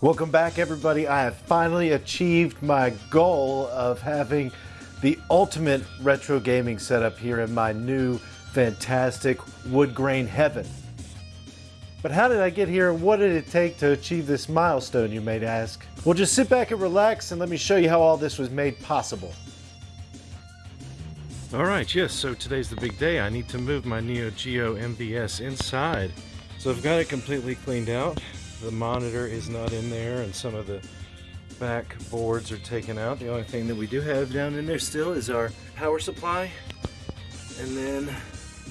Welcome back everybody. I have finally achieved my goal of having the ultimate retro gaming setup here in my new fantastic wood grain heaven. But how did I get here what did it take to achieve this milestone you may ask? Well just sit back and relax and let me show you how all this was made possible. Alright, yes, so today's the big day. I need to move my Neo Geo MVS inside. So I've got it completely cleaned out. The monitor is not in there and some of the back boards are taken out. The only thing that we do have down in there still is our power supply and then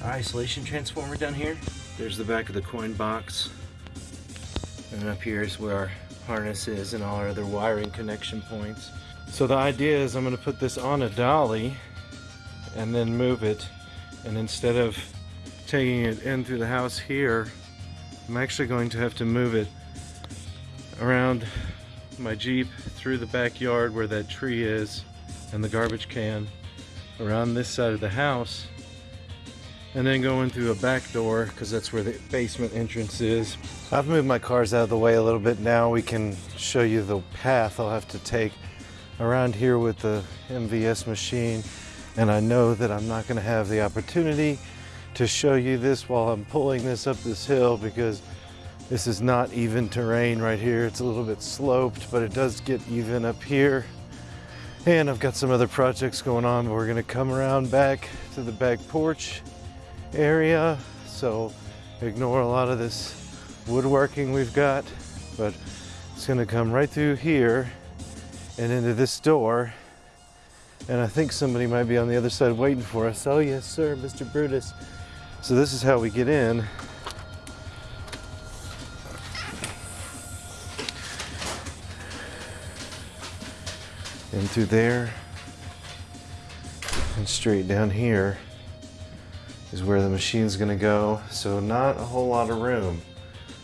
our isolation transformer down here. There's the back of the coin box and up here is where our harness is and all our other wiring connection points. So the idea is I'm going to put this on a dolly and then move it and instead of taking it in through the house here I'm actually going to have to move it around my Jeep through the backyard where that tree is and the garbage can around this side of the house and then go in through a back door because that's where the basement entrance is. I've moved my cars out of the way a little bit now. We can show you the path I'll have to take around here with the MVS machine and I know that I'm not going to have the opportunity to show you this while I'm pulling this up this hill because this is not even terrain right here. It's a little bit sloped, but it does get even up here. And I've got some other projects going on, we're gonna come around back to the back porch area. So ignore a lot of this woodworking we've got, but it's gonna come right through here and into this door. And I think somebody might be on the other side waiting for us. Oh yes, sir, Mr. Brutus. So this is how we get in. In through there and straight down here is where the machine's gonna go. So not a whole lot of room.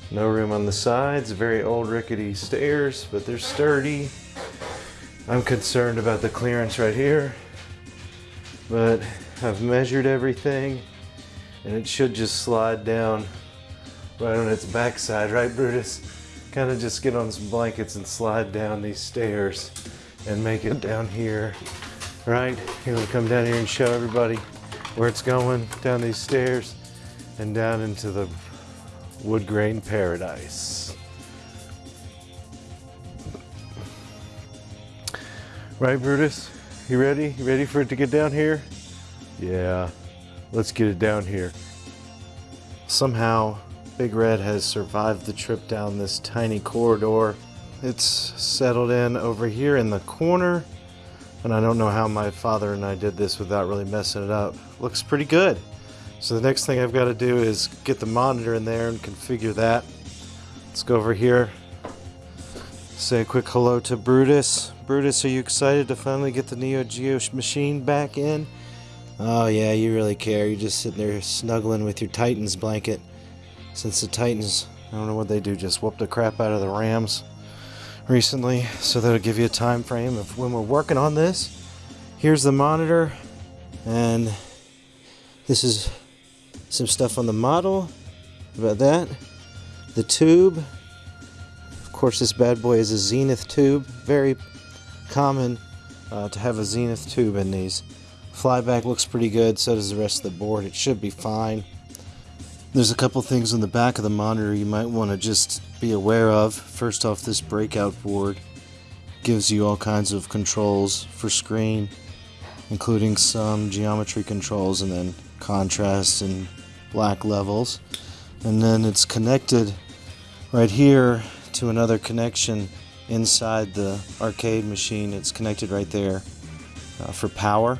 No room on the sides, very old rickety stairs, but they're sturdy. I'm concerned about the clearance right here, but I've measured everything and it should just slide down right on its backside, right Brutus? Kind of just get on some blankets and slide down these stairs and make it down here, right? Here we come down here and show everybody where it's going, down these stairs and down into the wood grain paradise. Right, Brutus? You ready? You ready for it to get down here? Yeah, let's get it down here. Somehow, Big Red has survived the trip down this tiny corridor it's settled in over here in the corner. And I don't know how my father and I did this without really messing it up. Looks pretty good. So the next thing I've got to do is get the monitor in there and configure that. Let's go over here. Say a quick hello to Brutus. Brutus, are you excited to finally get the Neo Geo machine back in? Oh yeah, you really care. You're just sitting there snuggling with your Titans blanket. Since the Titans, I don't know what they do, just whoop the crap out of the Rams recently, so that'll give you a time frame of when we're working on this. Here's the monitor, and this is some stuff on the model about that. The tube, of course, this bad boy is a Zenith tube. Very common uh, to have a Zenith tube in these. Flyback looks pretty good, so does the rest of the board. It should be fine. There's a couple things on the back of the monitor you might want to just be aware of. First off, this breakout board gives you all kinds of controls for screen, including some geometry controls and then contrast and black levels. And then it's connected right here to another connection inside the arcade machine. It's connected right there uh, for power.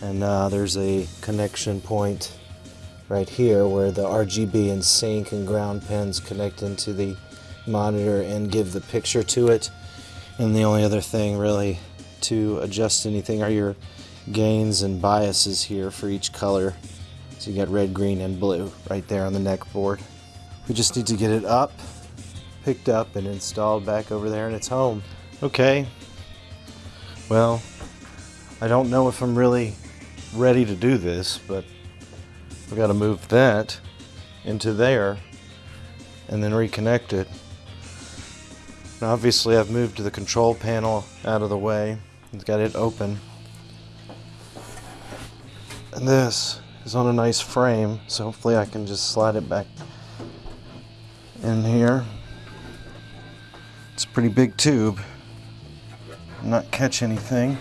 And uh, there's a connection point right here where the RGB and sync and ground pins connect into the monitor and give the picture to it. And the only other thing really to adjust anything are your gains and biases here for each color. So you got red, green, and blue right there on the neck board. We just need to get it up, picked up, and installed back over there in its home. Okay, well, I don't know if I'm really ready to do this, but we got to move that into there and then reconnect it. Now obviously I've moved the control panel out of the way. It's got it open. And this is on a nice frame, so hopefully I can just slide it back in here. It's a pretty big tube. Not catch anything.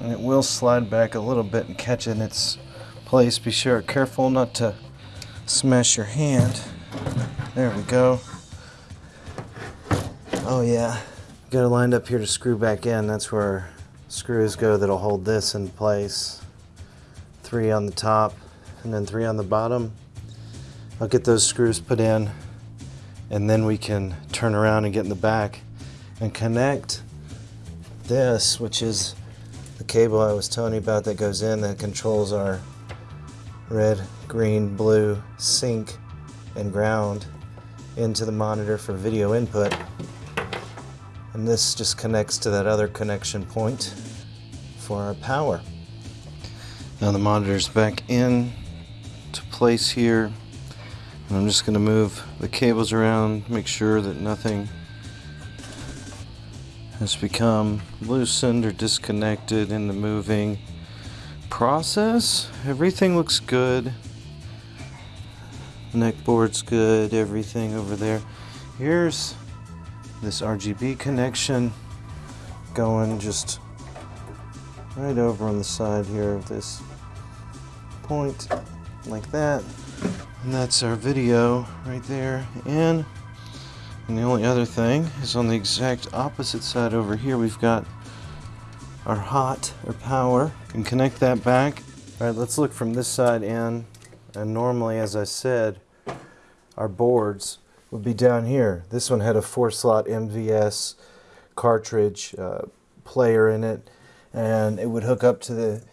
And it will slide back a little bit and catch in its place. Be sure careful not to smash your hand. There we go. Oh yeah. Got it lined up here to screw back in. That's where screws go that'll hold this in place. Three on the top and then three on the bottom. I'll get those screws put in and then we can turn around and get in the back and connect this, which is the cable I was telling you about that goes in that controls our red, green, blue sync and ground into the monitor for video input. And this just connects to that other connection point for our power. Now the monitor's back in to place here. And I'm just going to move the cables around, make sure that nothing has become loosened or disconnected in the moving process. Everything looks good. Neck board's good, everything over there. Here's this RGB connection going just right over on the side here of this point like that. And that's our video right there. And, and the only other thing is on the exact opposite side over here, we've got our hot or power. And connect that back. All right, let's look from this side in. And normally, as I said, our boards would be down here. This one had a four slot MVS cartridge uh, player in it. And it would hook up to the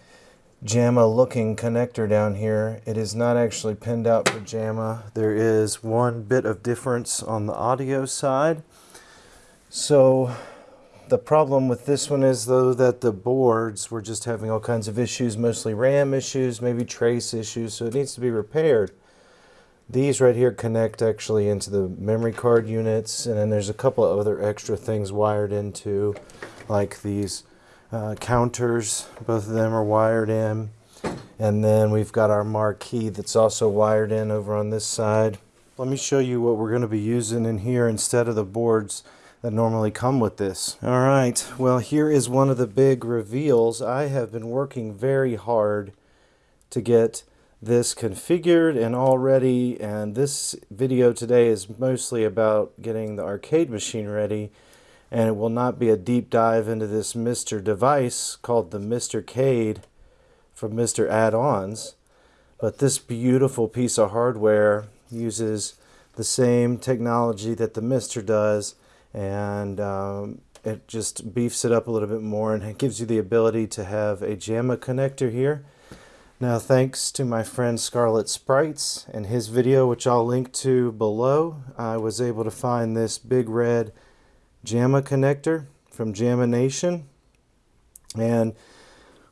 JAMMA looking connector down here. It is not actually pinned out for JAMMA. There is one bit of difference on the audio side. So the problem with this one is though that the boards were just having all kinds of issues, mostly RAM issues, maybe trace issues, so it needs to be repaired. These right here connect actually into the memory card units and then there's a couple of other extra things wired into like these uh, counters. Both of them are wired in. And then we've got our marquee that's also wired in over on this side. Let me show you what we're going to be using in here instead of the boards that normally come with this. All right, well here is one of the big reveals. I have been working very hard to get this configured and all ready and this video today is mostly about getting the arcade machine ready and it will not be a deep dive into this MiSTer device called the MiSTercade from MiSTer Add-ons but this beautiful piece of hardware uses the same technology that the MiSTer does and um, it just beefs it up a little bit more and it gives you the ability to have a JAMMA connector here now thanks to my friend Scarlet Sprites and his video which I'll link to below I was able to find this big red JAMMA connector from JAMMA Nation. And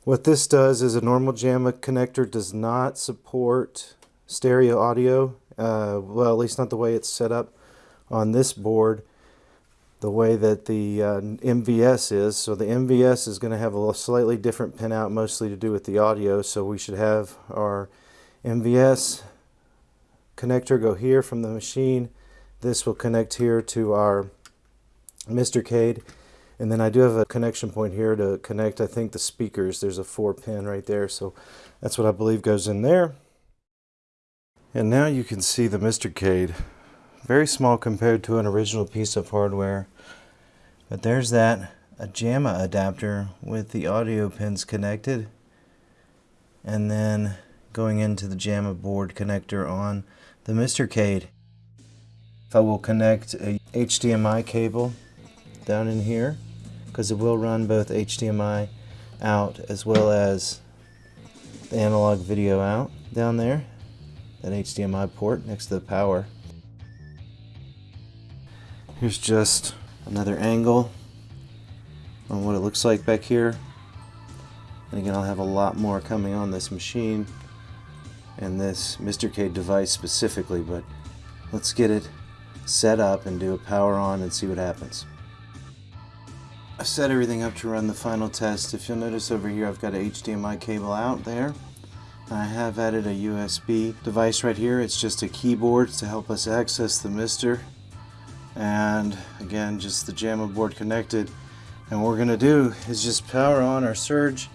what this does is a normal JAMMA connector does not support stereo audio. Uh, well, at least not the way it's set up on this board, the way that the uh, MVS is. So the MVS is going to have a slightly different pinout, mostly to do with the audio. So we should have our MVS connector go here from the machine. This will connect here to our MiSTercade. And then I do have a connection point here to connect, I think, the speakers. There's a four pin right there. So that's what I believe goes in there. And now you can see the MiSTercade. Very small compared to an original piece of hardware. But there's that, a JAMMA adapter with the audio pins connected. And then going into the JAMMA board connector on the MiSTercade. I will connect a HDMI cable down in here because it will run both HDMI out as well as the analog video out down there that HDMI port next to the power here's just another angle on what it looks like back here and again I'll have a lot more coming on this machine and this MiSTercade device specifically but let's get it set up and do a power on and see what happens. I've set everything up to run the final test. If you'll notice over here I've got a HDMI cable out there. I have added a USB device right here. It's just a keyboard to help us access the MiSTer. And again, just the JAMMA board connected. And what we're gonna do is just power on our surge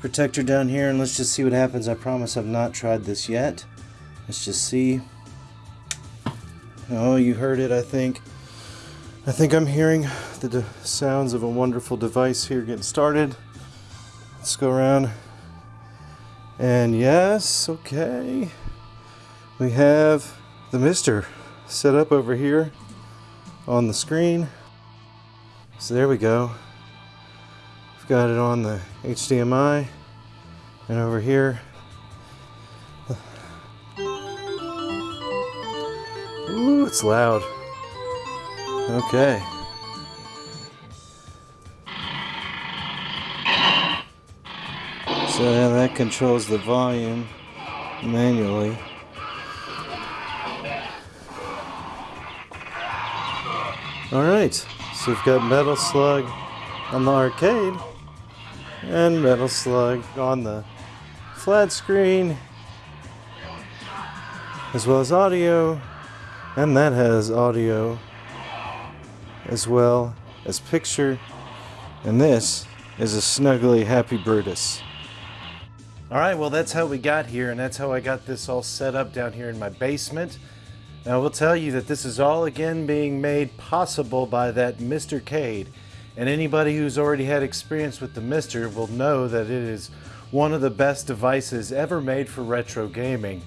protector down here and let's just see what happens. I promise I've not tried this yet. Let's just see. Oh, you heard it, I think. I think I'm hearing the sounds of a wonderful device here getting started. Let's go around. And yes, okay. We have the MiSTer set up over here on the screen. So there we go. We've got it on the HDMI and over here. Ooh, it's loud. Okay. So that controls the volume manually. Alright, so we've got Metal Slug on the arcade and Metal Slug on the flat screen as well as audio and that has audio as well as picture. And this is a snuggly happy Brutus. All right, well, that's how we got here, and that's how I got this all set up down here in my basement. Now, I will tell you that this is all again being made possible by that MiSTer Cade. And anybody who's already had experience with the MiSTer will know that it is one of the best devices ever made for retro gaming.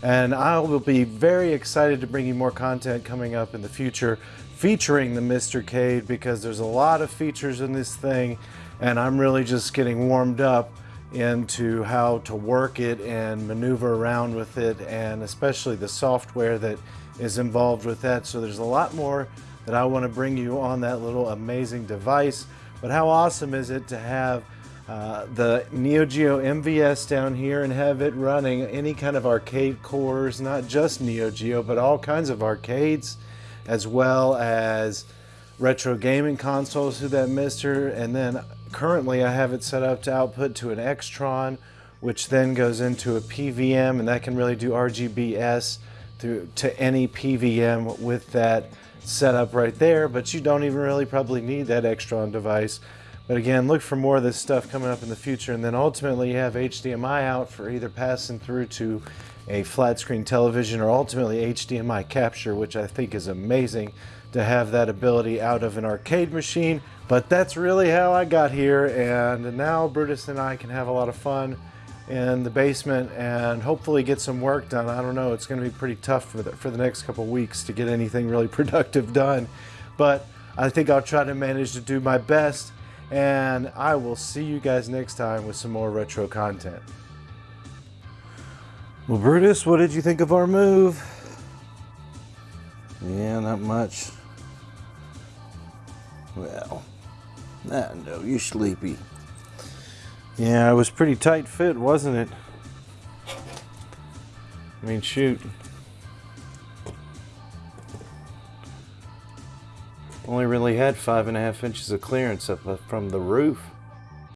And I will be very excited to bring you more content coming up in the future featuring the MiSTer Cade because there's a lot of features in this thing and I'm really just getting warmed up into how to work it and maneuver around with it and especially the software that is involved with that. So there's a lot more that I want to bring you on that little amazing device. But how awesome is it to have uh, the Neo Geo MVS down here and have it running any kind of arcade cores, not just Neo Geo, but all kinds of arcades as well as retro gaming consoles through that MiSTer. And then currently I have it set up to output to an Extron, which then goes into a PVM, and that can really do RGBS through to any PVM with that setup right there. But you don't even really probably need that Extron device. But again, look for more of this stuff coming up in the future. And then ultimately you have HDMI out for either passing through to a flat screen television or ultimately HDMI capture, which I think is amazing to have that ability out of an arcade machine. But that's really how I got here. And now Brutus and I can have a lot of fun in the basement and hopefully get some work done. I don't know, it's going to be pretty tough for the, for the next couple weeks to get anything really productive done. But I think I'll try to manage to do my best. And I will see you guys next time with some more retro content. Well, Brutus, what did you think of our move? Yeah, not much. Well, I know you're sleepy. Yeah, it was pretty tight fit, wasn't it? I mean, shoot. Only really had five and a half inches of clearance up uh, from the roof.